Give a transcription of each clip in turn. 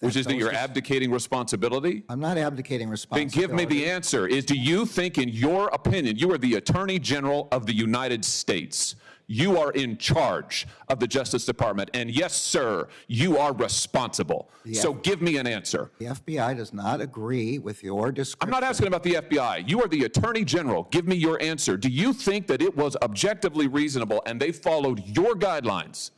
which is that you're is- abdicating responsibility? I'm not abdicating responsibility. Then responsibility. give me the answer. Is do you think, in your opinion, you are the Attorney General of the United States? You are in charge of the Justice Department, and yes, sir, you are responsible. So give me an answer. The FBI does not agree with your I'm not asking about the FBI. You are the Attorney General. Give me your answer. Do you think that it was objectively reasonable and they followed your guidelines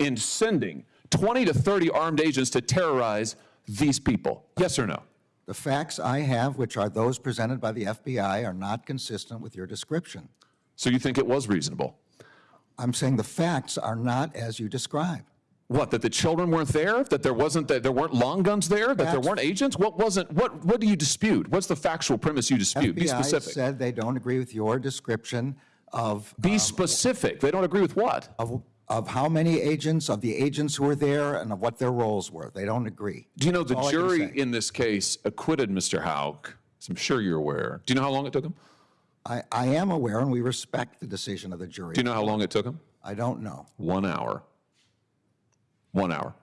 in sending 20 to 30 armed agents to terrorize these people? Yes or no? The facts I have, which are those presented by the FBI, are not consistent with your description. So you think it was reasonable? I'm saying the facts are not as you describe. What, that the children weren't there? That there wasn't, that there weren't long guns there? That there weren't agents? What wasn't, what, what do you dispute? What's the factual premise you dispute? Be FBI specific. said they don't agree with your description of, Be um, specific. They don't agree with what? of, of how many agents, of the agents who were there, and of what their roles were. They don't agree. Do you know the That's can jury in this case acquitted Mr. Houck? As I'm sure you're aware. Do you know how long it took him? I, I am aware, and we respect the decision of the jury. Do you know how long it took him? I don't know. One hour. One hour.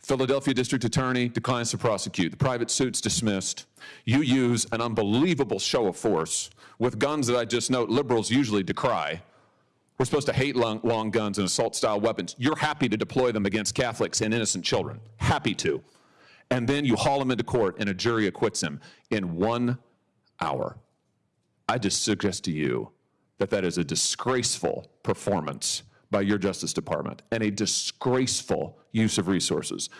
Philadelphia District Attorney declines to prosecute. The private suit's dismissed. You use an unbelievable show of force with guns that I just note liberals usually decry. We're supposed to hate long, long guns and assault style weapons. You're happy to deploy them against Catholics and innocent children. Happy to. And then you haul him into court and a jury acquits him in one hour. I just suggest to you that that is a disgraceful performance by your Justice Department and a disgraceful use of resources.